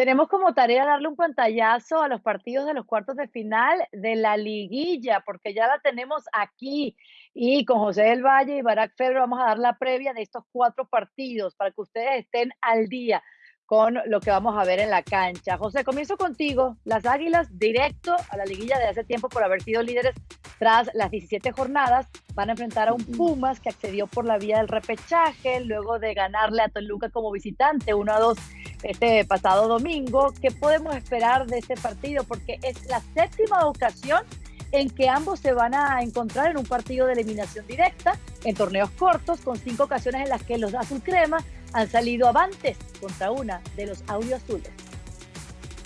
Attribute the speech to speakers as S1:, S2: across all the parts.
S1: Tenemos como tarea darle un pantallazo a los partidos de los cuartos de final de la liguilla, porque ya la tenemos aquí. Y con José del Valle y Barack Febre vamos a dar la previa de estos cuatro partidos para que ustedes estén al día con lo que vamos a ver en la cancha. José, comienzo contigo. Las Águilas, directo a la liguilla de hace tiempo por haber sido líderes tras las 17 jornadas, van a enfrentar a un Pumas que accedió por la vía del repechaje, luego de ganarle a Toluca como visitante 1 a 2 este pasado domingo. ¿Qué podemos esperar de este partido? Porque es la séptima ocasión en que ambos se van a encontrar en un partido de eliminación directa, en torneos cortos, con cinco ocasiones en las que los Azul Crema han salido avantes contra una de los audio azules.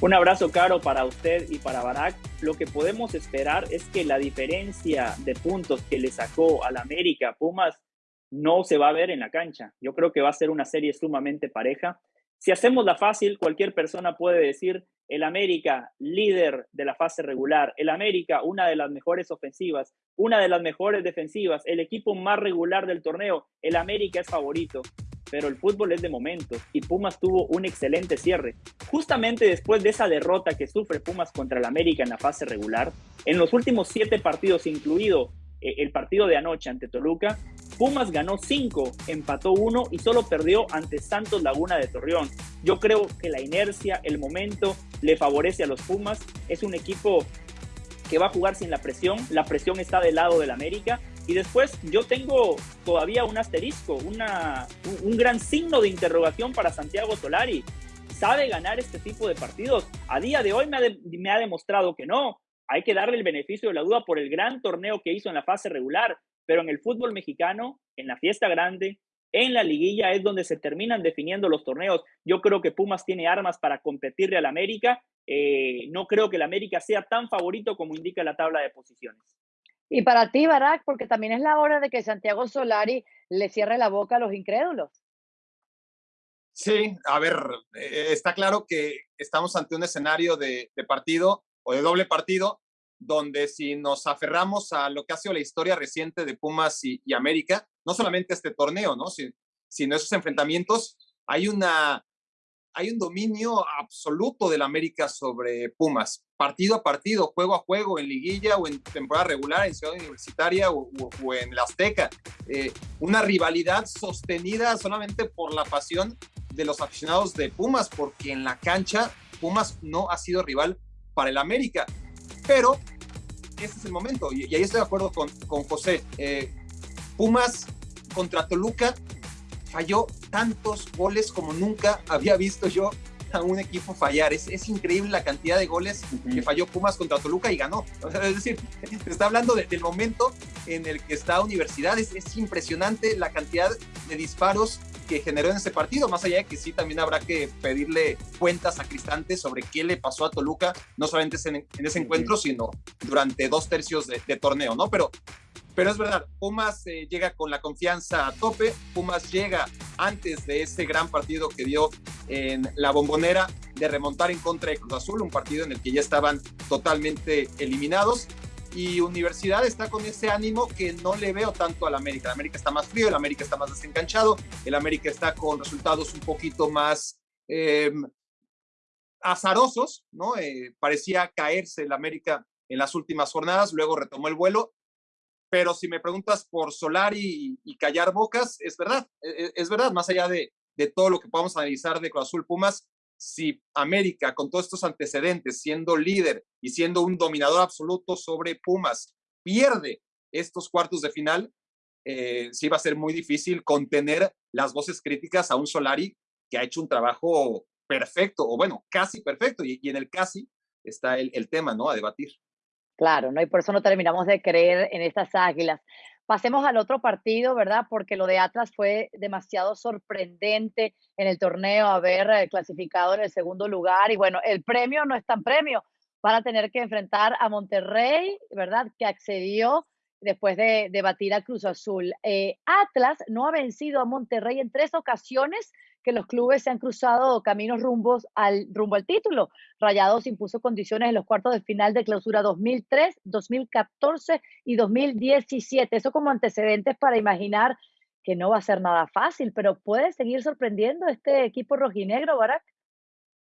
S2: Un abrazo caro para usted y para Barak. Lo que podemos esperar es que la diferencia de puntos que le sacó al América Pumas no se va a ver en la cancha. Yo creo que va a ser una serie sumamente pareja. Si hacemos la fácil, cualquier persona puede decir el América líder de la fase regular, el América una de las mejores ofensivas, una de las mejores defensivas, el equipo más regular del torneo, el América es favorito pero el fútbol es de momentos y Pumas tuvo un excelente cierre. Justamente después de esa derrota que sufre Pumas contra el América en la fase regular, en los últimos siete partidos, incluido eh, el partido de anoche ante Toluca, Pumas ganó cinco, empató uno y solo perdió ante Santos Laguna de Torreón. Yo creo que la inercia, el momento, le favorece a los Pumas. Es un equipo que va a jugar sin la presión. La presión está del lado del América y después yo tengo todavía un asterisco, una, un, gran signo de interrogación para Santiago Solari. ¿Sabe ganar este tipo de partidos? A día de hoy me ha, me ha demostrado que no. Hay que darle el beneficio de la duda por el gran torneo que hizo en la fase regular, pero en el fútbol mexicano, en la fiesta grande, en la liguilla es donde se terminan definiendo los torneos. Yo creo que Pumas tiene armas para competirle al América. Eh, no creo que el América sea tan favorito como indica la tabla de posiciones.
S1: Y para ti, Barack, porque también es la hora de que Santiago Solari le cierre la boca a los incrédulos.
S3: Sí, a ver, eh, está claro que estamos ante un escenario de, partido o de doble partido, donde si nos aferramos a lo que ha sido la historia reciente de Pumas y, América, no solamente este torneo, ¿no? sino esos enfrentamientos, hay una hay un dominio absoluto del América sobre Pumas, partido a partido, juego a juego, en liguilla o en temporada regular, en Ciudad Universitaria o, en la Azteca. Eh, una rivalidad sostenida solamente por la pasión de los aficionados de Pumas, porque en la cancha Pumas no ha sido rival para el América. Pero ese es el momento, y, ahí estoy de acuerdo con, con José. Eh, Pumas contra Toluca falló tantos goles como nunca había visto yo a un equipo fallar. Es, es increíble la cantidad de goles que falló Pumas contra Toluca y ganó. es decir, te está hablando del momento en el que está Universidad. Es, es, impresionante la cantidad de disparos que generó en ese partido, más allá de que sí también habrá que pedirle cuentas a Cristante sobre qué le pasó a Toluca, no solamente en, ese encuentro, sino durante dos tercios de, de torneo, ¿no? Pero pero es verdad, Pumas eh, llega con la confianza a tope, Pumas llega antes de ese gran partido que dio en la bombonera de remontar en contra de Cruz Azul, un partido en el que ya estaban totalmente eliminados. Y Universidad está con ese ánimo que no le veo tanto al América. El América está más frío, el América está más desencanchado, el América está con resultados un poquito más em, azarosos, ¿no? Eh, parecía caerse el América en las últimas jornadas, luego retomó el vuelo pero si me preguntas por Solari y, callar bocas, es verdad, e, e, es, verdad, más allá de, de, todo lo que podamos analizar de Cruz Azul Pumas, si América, con todos estos antecedentes, siendo líder y siendo un dominador absoluto sobre Pumas, pierde estos cuartos de final, eh, sí va a ser muy difícil contener las voces críticas a un Solari que ha hecho un trabajo perfecto, o bueno, casi perfecto, y, y en el casi está el, el tema, ¿no? A debatir.
S1: Claro, ¿no? Y por eso no terminamos de creer en estas águilas. Pasemos al otro partido, ¿verdad? Porque lo de Atlas fue demasiado sorprendente en el torneo, haber eh, clasificado en el segundo lugar. Y bueno, el premio no es tan premio. Van a tener que enfrentar a Monterrey, ¿verdad? Que accedió después de, batir a Cruz Azul. Eh, Atlas no ha vencido a Monterrey en tres ocasiones que los clubes se han cruzado caminos rumbos al, rumbo al título. Rayados impuso condiciones en los cuartos de final de clausura 2003, 2014 y 2017. Eso como antecedentes para imaginar que no va a ser nada fácil, pero puede seguir sorprendiendo este equipo rojinegro, Barak.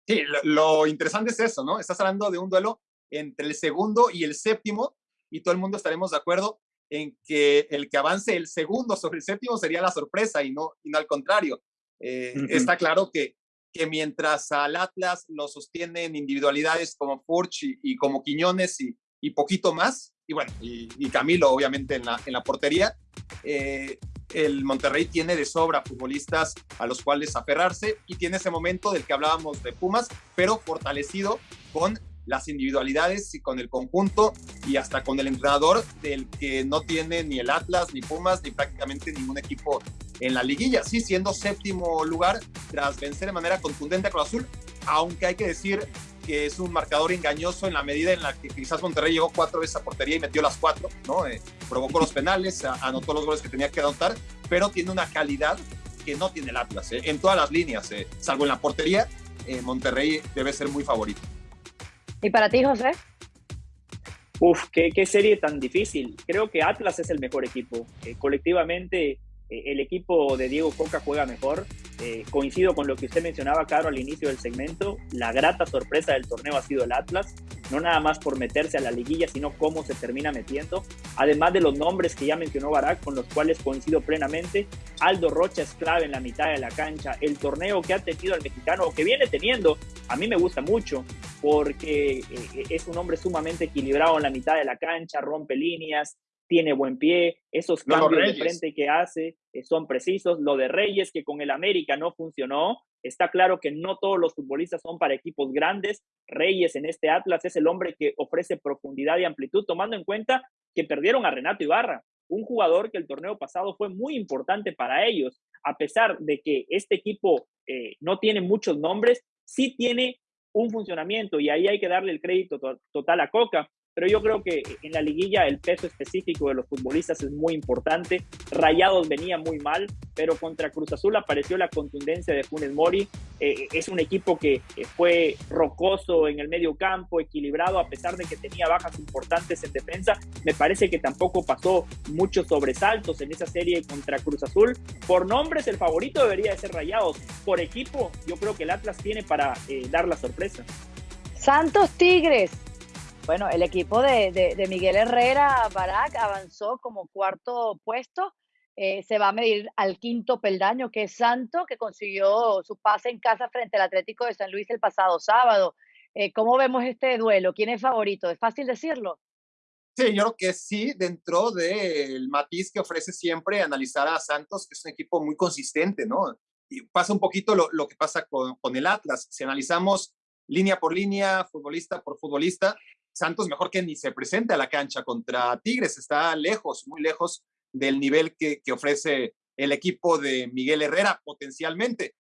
S3: Sí, lo, interesante es eso, ¿no? Estás hablando de un duelo entre el segundo y el séptimo y todo el mundo estaremos de acuerdo en que el que avance el segundo sobre el séptimo sería la sorpresa y no, y no al contrario. Eh, está claro que, que mientras al Atlas lo sostienen individualidades como Furch y, como Quiñones y, y, poquito más, y bueno, y, Camilo obviamente en la, en la portería, eh, el Monterrey tiene de sobra futbolistas a los cuales aferrarse y tiene ese momento del que hablábamos de Pumas, pero fortalecido con las individualidades y con el conjunto y hasta con el entrenador del que no tiene ni el Atlas, ni Pumas, ni prácticamente ningún equipo en la liguilla. Sí, siendo séptimo lugar tras vencer de manera contundente a Cruz Azul, aunque hay que decir que es un marcador engañoso en la medida en la que quizás Monterrey llegó cuatro veces a portería y metió las cuatro, ¿no? Eh, provocó los penales, anotó los goles que tenía que anotar, pero tiene una calidad que no tiene el Atlas, ¿eh? en todas las líneas, ¿eh? salvo en la portería, Monterrey debe ser muy favorito.
S1: ¿Y para ti, José?
S2: Uf, qué, qué serie tan difícil. Creo que Atlas es el mejor equipo. colectivamente eh, el equipo de Diego Coca juega mejor. Eh, coincido con lo que usted mencionaba, Caro, al inicio del segmento. La grata sorpresa del torneo ha sido el Atlas, no nada más por meterse a la liguilla, sino cómo se termina metiendo. Además de los nombres que ya mencionó Barak, con los cuales coincido plenamente. Aldo Rocha es clave en la mitad de la cancha. El torneo que ha tenido el mexicano, o que viene teniendo, a mí me gusta mucho, porque eh, es un hombre sumamente equilibrado en la mitad de la cancha, rompe líneas, tiene buen pie, esos cambios de frente que hace eh, son precisos. Lo de Reyes, que con el América no funcionó, está claro que no todos los futbolistas son para equipos grandes. Reyes en este Atlas es el hombre que ofrece profundidad y amplitud, tomando en cuenta que perdieron a Renato Ibarra, un jugador que el torneo pasado fue muy importante para ellos, a pesar de que este equipo eh, no tiene muchos nombres, sí tiene un funcionamiento y ahí hay que darle el crédito total a Coca pero yo creo que en la liguilla el peso específico de los futbolistas es muy importante. Rayados venía muy mal, pero contra Cruz Azul apareció la contundencia de Funes Mori. Eh, es un equipo que fue rocoso en el medio campo, equilibrado, a pesar de que tenía bajas importantes en defensa. Me parece que tampoco pasó muchos sobresaltos en esa serie contra Cruz Azul. Por nombres, el favorito debería de ser Rayados. Por equipo, yo creo que el Atlas tiene para eh, dar la sorpresa.
S1: Santos Tigres, bueno, el equipo de, Miguel Herrera Barak avanzó como cuarto puesto. Eh, se va a medir al quinto peldaño, que es Santo, que consiguió su pase en casa frente al Atlético de San Luis el pasado sábado. Eh, ¿Cómo vemos este duelo? ¿Quién es favorito? ¿Es fácil decirlo?
S3: Sí, yo creo que sí, dentro del matiz que ofrece siempre analizar a Santos, que es un equipo muy consistente, ¿no? Y pasa un poquito lo, que pasa con, con el Atlas. Si analizamos línea por línea, futbolista por futbolista, Santos mejor que ni se presente a la cancha contra Tigres, está lejos, muy lejos del nivel que, ofrece el equipo de Miguel Herrera potencialmente.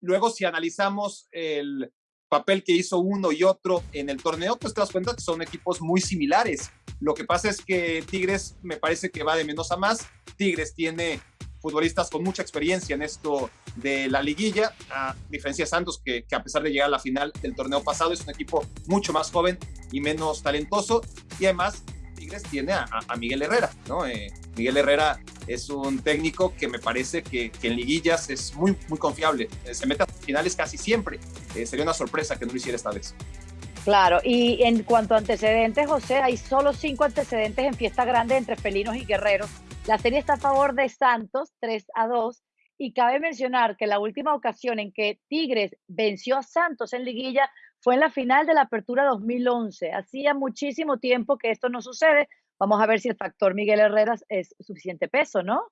S3: Luego, si analizamos el papel que hizo uno y otro en el torneo, pues te das cuenta que son equipos muy similares. Lo que pasa es que Tigres me parece que va de menos a más. Tigres tiene futbolistas con mucha experiencia en esto de la liguilla, a diferencia de Santos, que, a pesar de llegar a la final del torneo pasado, es un equipo mucho más joven y menos talentoso. Y además, Tigres tiene a, Miguel Herrera, ¿no? Eh, Miguel Herrera es un técnico que me parece que, en liguillas es muy, muy confiable. Eh, se mete a finales casi siempre. Eh, sería una sorpresa que no lo hiciera esta vez.
S1: Claro, y en cuanto a antecedentes, José, hay solo cinco antecedentes en fiesta grande entre felinos y guerreros la serie está a favor de Santos, 3 a 2, y cabe mencionar que la última ocasión en que Tigres venció a Santos en liguilla fue en la final de la Apertura 2011. Hacía muchísimo tiempo que esto no sucede. Vamos a ver si el factor Miguel Herreras es suficiente peso, ¿no?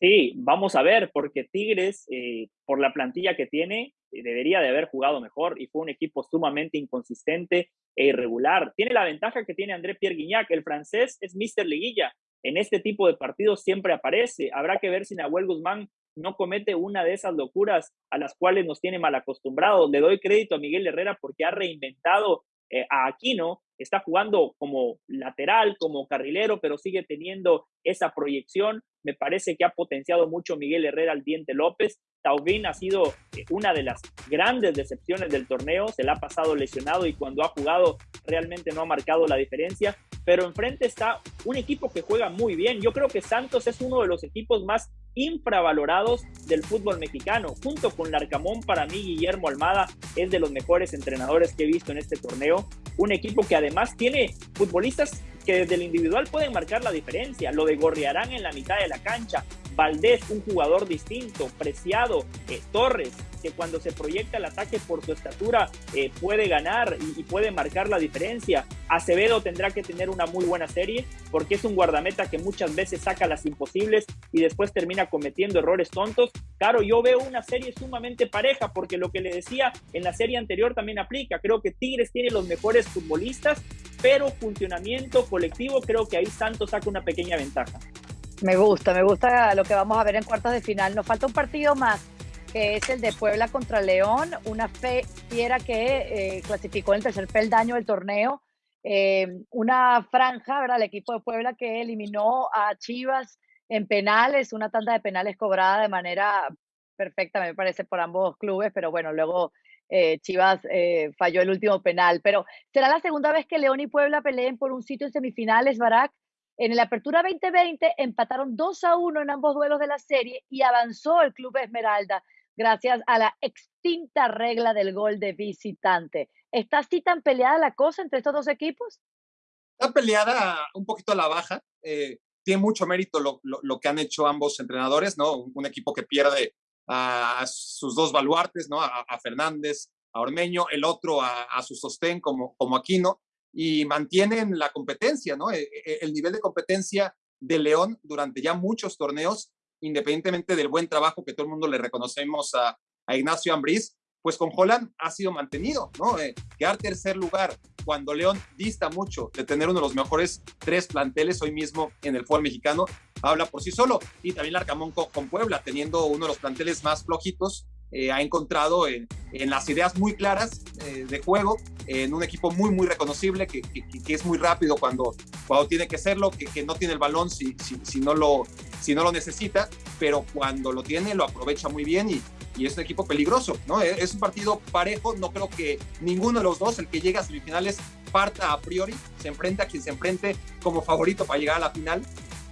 S2: Sí, vamos a ver, porque Tigres, eh, por la plantilla que tiene, eh, debería de haber jugado mejor y fue un equipo sumamente inconsistente e irregular. Tiene la ventaja que tiene André Pierre Guignac, el francés es Mister Liguilla, en este tipo de partidos siempre aparece. Habrá que ver si Nahuel Guzmán no comete una de esas locuras a las cuales nos tiene mal acostumbrados. Le doy crédito a Miguel Herrera porque ha reinventado eh, a Aquino, está jugando como lateral, como carrilero, pero sigue teniendo esa proyección. Me parece que ha potenciado mucho Miguel Herrera al Diente López. Taubín ha sido eh, una de las grandes decepciones del torneo, se le ha pasado lesionado y cuando ha jugado realmente no ha marcado la diferencia, pero enfrente está un equipo que juega muy bien. Yo creo que Santos es uno de los equipos más infravalorados del fútbol mexicano. Junto con Larcamón, para mí Guillermo Almada es de los mejores entrenadores que he visto en este torneo. Un equipo que además tiene futbolistas que desde el individual pueden marcar la diferencia. Lo de Gorriarán en la mitad de la cancha, Valdés, un jugador distinto, Preciado, eh, Torres, que cuando se proyecta el ataque por su estatura eh, puede ganar y, puede marcar la diferencia. Acevedo tendrá que tener una muy buena serie porque es un guardameta que muchas veces saca las imposibles y después termina cometiendo errores tontos. Claro, yo veo una serie sumamente pareja porque lo que le decía en la serie anterior también aplica. Creo que Tigres tiene los mejores futbolistas, pero funcionamiento colectivo creo que ahí Santos saca una pequeña ventaja.
S1: Me gusta, me gusta lo que vamos a ver en cuartos de final. Nos falta un partido más, que es el de Puebla contra León, una fe fiera que eh, clasificó en el tercer peldaño del torneo. Eh, una franja, ¿verdad? El equipo de Puebla que eliminó a Chivas en penales, una tanda de penales cobrada de manera perfecta, me parece, por ambos clubes, pero bueno, luego eh, Chivas falló el último penal. Pero será la segunda vez que León y Puebla peleen por un sitio en semifinales, Barak. En la Apertura 2020 empataron 2 a 1 en ambos duelos de la serie y avanzó el Club Esmeralda gracias a la extinta regla del gol de visitante. ¿Está así tan peleada la cosa entre estos dos equipos?
S3: Está peleada un poquito a la baja. Eh, tiene mucho mérito lo, que han hecho ambos entrenadores, ¿no? Un equipo que pierde a sus dos baluartes, ¿no? A, Fernández, a Ormeño, el otro a, a, su sostén como, como Aquino y mantienen la competencia, ¿no? E, e, el nivel de competencia de León durante ya muchos torneos, independientemente del buen trabajo que todo el mundo le reconocemos a, Ignacio Ambriz, pues con Holland ha sido mantenido, ¿no? Eh, quedar tercer lugar cuando León dista mucho de tener uno de los mejores tres planteles hoy mismo en el fútbol mexicano, habla por sí solo. Y también Larcamón con, Puebla, teniendo uno de los planteles más flojitos, eh, ha encontrado en, las ideas muy claras eh, de juego, en un equipo muy, muy reconocible, que, es muy rápido cuando, cuando tiene que serlo, que, no tiene el balón si, si, no lo, si no lo necesita, pero cuando lo tiene lo aprovecha muy bien y, y es un equipo peligroso, ¿no? E, es un partido parejo, no creo que ninguno de los dos, el que llega a semifinales, parta a priori, se enfrenta a quien se enfrente como favorito para llegar a la final,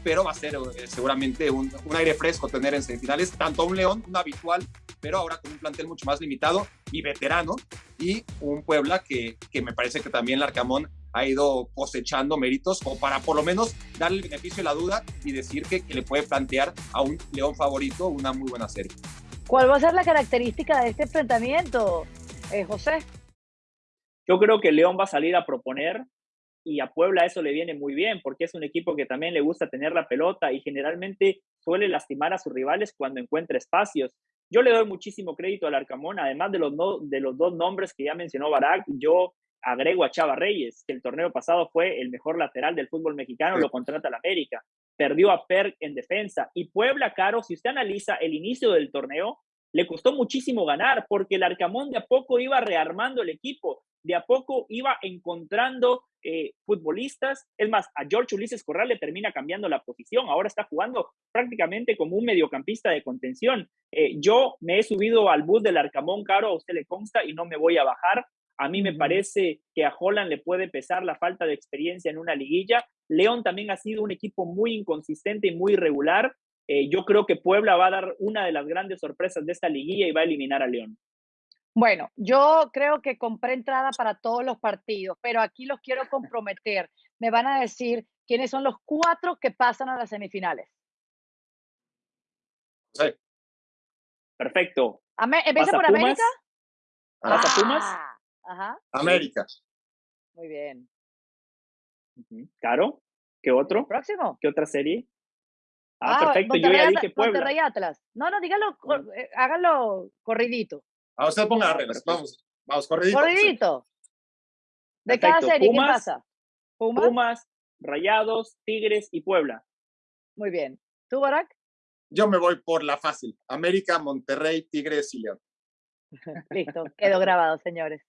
S3: pero va a ser eh, seguramente un, un, aire fresco tener en semifinales tanto a un León, un habitual, pero ahora con un plantel mucho más limitado y veterano, y un Puebla que, que me parece que también Larcamón ha ido cosechando méritos o para por lo menos darle el beneficio de la duda y decir que, que le puede plantear a un León favorito una muy buena serie.
S1: ¿Cuál va a ser la característica de este enfrentamiento, eh, José?
S2: Yo creo que León va a salir a proponer, y a Puebla eso le viene muy bien porque es un equipo que también le gusta tener la pelota y generalmente suele lastimar a sus rivales cuando encuentra espacios. Yo le doy muchísimo crédito al Arcamón, además de los, de los dos nombres que ya mencionó Barak, yo agrego a Chava Reyes, que el torneo pasado fue el mejor lateral del fútbol mexicano, lo contrata el América, perdió a Per en defensa. Y Puebla, Caro, si usted analiza el inicio del torneo, le costó muchísimo ganar porque el Arcamón de a poco iba rearmando el equipo, de a poco iba encontrando eh, futbolistas. Es más, a George Ulises Corral le termina cambiando la posición. Ahora está jugando prácticamente como un mediocampista de contención. Eh, yo me he subido al bus del Arcamón Caro, a usted le consta, y no me voy a bajar. A mí me parece que a Holland le puede pesar la falta de experiencia en una liguilla. León también ha sido un equipo muy inconsistente y muy irregular. Eh, yo creo que Puebla va a dar una de las grandes sorpresas de esta liguilla y va a eliminar a León.
S1: Bueno, yo creo que compré entrada para todos los partidos, pero aquí los quiero comprometer. Me van a decir quiénes son los cuatro que pasan a las semifinales.
S3: Sí.
S2: Perfecto.
S1: ¿Empieza por América?
S2: ¿Pasa Pumas?
S1: Ah, ajá.
S3: América.
S1: Muy bien.
S2: Caro, ¿qué otro?
S1: Próximo.
S2: ¿Qué otra serie? Ah, ah, perfecto, yo ya dije Puebla.
S1: Monterrey Atlas. No, no, dígalo, eh, hágalo corridito.
S3: A usted ponga reglas. Vamos, vamos, corridito.
S1: Corridito. De cada serie, ¿qué pasa?
S2: Pumas, Rayados, Tigres y Puebla.
S1: Muy bien. ¿Tú, Barak?
S3: Yo me voy por la fácil. América, Monterrey, Tigres y León.
S1: Listo, quedó grabado, señores.